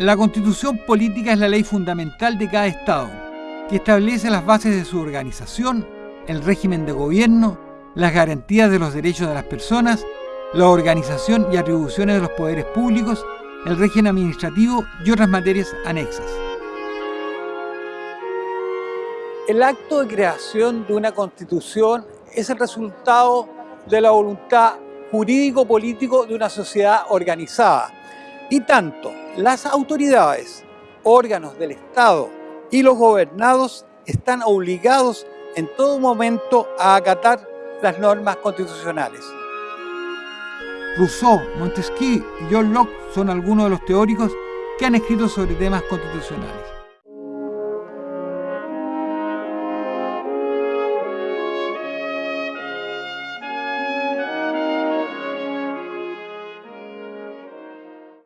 La constitución política es la ley fundamental de cada Estado, que establece las bases de su organización, el régimen de gobierno, las garantías de los derechos de las personas, la organización y atribuciones de los poderes públicos, el régimen administrativo y otras materias anexas. El acto de creación de una constitución es el resultado de la voluntad jurídico-político de una sociedad organizada. Y tanto las autoridades, órganos del Estado y los gobernados están obligados en todo momento a acatar las normas constitucionales. Rousseau, Montesquieu y John Locke son algunos de los teóricos que han escrito sobre temas constitucionales.